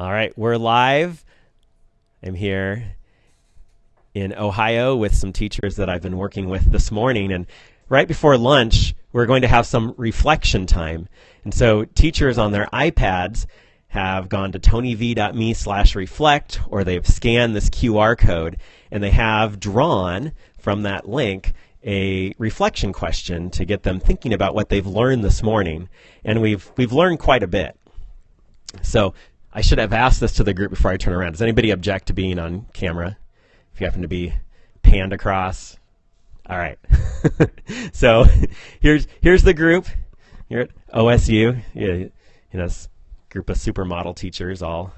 All right, we're live. I'm here in Ohio with some teachers that I've been working with this morning. And right before lunch, we're going to have some reflection time. And so teachers on their iPads have gone to tonyv.me slash reflect or they've scanned this QR code and they have drawn from that link a reflection question to get them thinking about what they've learned this morning. And we've, we've learned quite a bit. So I should have asked this to the group before I turn around. Does anybody object to being on camera? If you happen to be panned across. All right. so here's here's the group. Here at OSU. You know, group of supermodel teachers all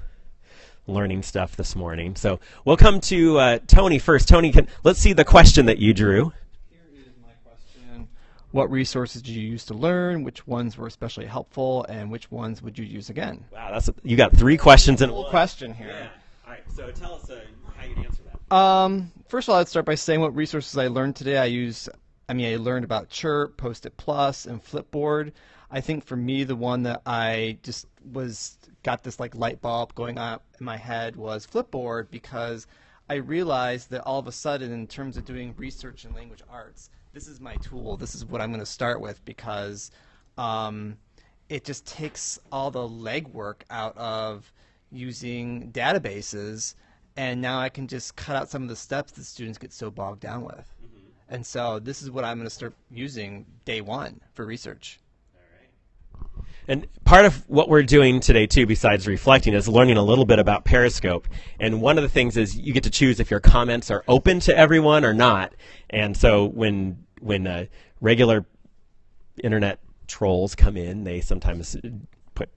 learning stuff this morning. So we'll come to uh, Tony first. Tony, can, let's see the question that you drew. What resources did you use to learn? Which ones were especially helpful, and which ones would you use again? Wow, that's a, you got three questions in one question here. Yeah. All right. So tell us uh, how you'd answer that. Um, first of all, I'd start by saying what resources I learned today. I use, I mean, I learned about Chirp, Post-it Plus, and Flipboard. I think for me, the one that I just was got this like light bulb going up in my head was Flipboard because I realized that all of a sudden, in terms of doing research in language arts, this is my tool. This is what I'm going to start with because um, it just takes all the legwork out of using databases, and now I can just cut out some of the steps that students get so bogged down with. Mm-hmm. And so this is what I'm going to start using day one for research. And part of what we're doing today, too, besides reflecting, is learning a little bit about Periscope. And one of the things is you get to choose if your comments are open to everyone or not. And so when when uh, regular internet trolls come in, they sometimes put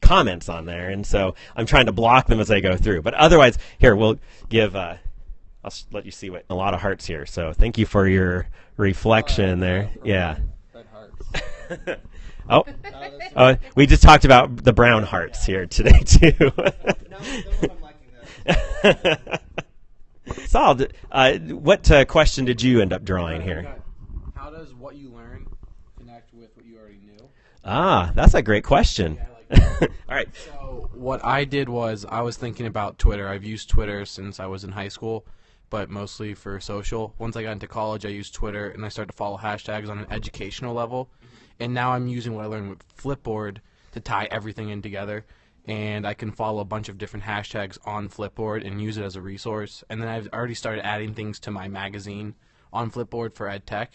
comments on there. And so I'm trying to block them as I go through. But otherwise, here we'll give. Uh, I'll let you see what a lot of hearts here. So thank you for your reflection there. Yeah. Oh, uh, we just talked about the brown hearts here today too. Saul, uh, what uh, question did you end up drawing here? How does what you learn connect with what you already knew? Ah, that's a great question. All right. So what I did was I was thinking about Twitter. I've used Twitter since I was in high school, but mostly for social. Once I got into college, I used Twitter and I started to follow hashtags on an educational level and now I'm using what I learned with Flipboard to tie everything in together. And I can follow a bunch of different hashtags on Flipboard and use it as a resource. And then I've already started adding things to my magazine on Flipboard for EdTech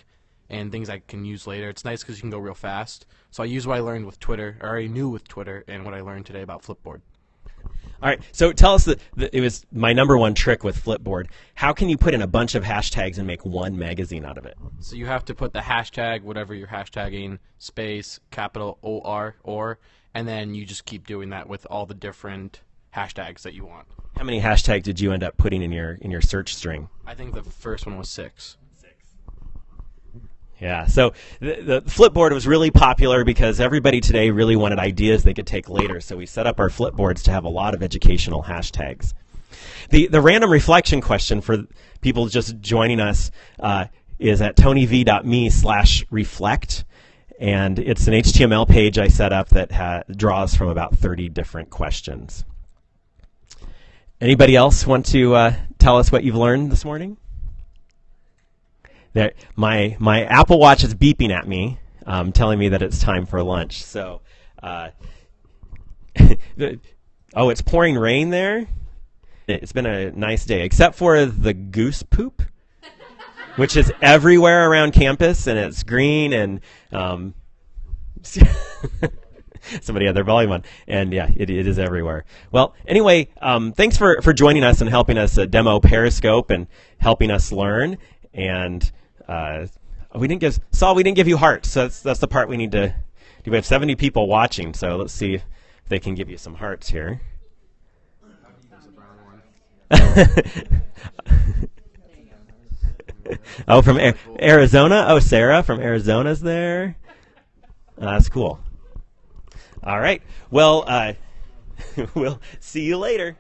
and things I can use later. It's nice because you can go real fast. So I use what I learned with Twitter, or I knew with Twitter, and what I learned today about Flipboard. All right. So tell us that it was my number one trick with Flipboard. How can you put in a bunch of hashtags and make one magazine out of it? So you have to put the hashtag, whatever you're hashtagging, space, capital O R or, and then you just keep doing that with all the different hashtags that you want. How many hashtags did you end up putting in your in your search string? I think the first one was six. Yeah, so the, the, Flipboard was really popular because everybody today really wanted ideas they could take later. So we set up our Flipboards to have a lot of educational hashtags. The the random reflection question for people just joining us uh, is at tonyv.me slash reflect. And it's an HTML page I set up that ha- draws from about 30 different questions. Anybody else want to uh, tell us what you've learned this morning? My my Apple Watch is beeping at me, um, telling me that it's time for lunch. So, uh, oh, it's pouring rain there. It's been a nice day, except for the goose poop, which is everywhere around campus, and it's green and. Um, somebody had their volume on, and yeah, it, it is everywhere. Well, anyway, um, thanks for, for joining us and helping us uh, demo Periscope and helping us learn. And uh, we didn't give Saul. We didn't give you hearts. So that's that's the part we need to. do. We have 70 people watching, so let's see if they can give you some hearts here. oh, from Arizona. Oh, Sarah from Arizona's there. Uh, that's cool. All right. Well, uh, we'll see you later.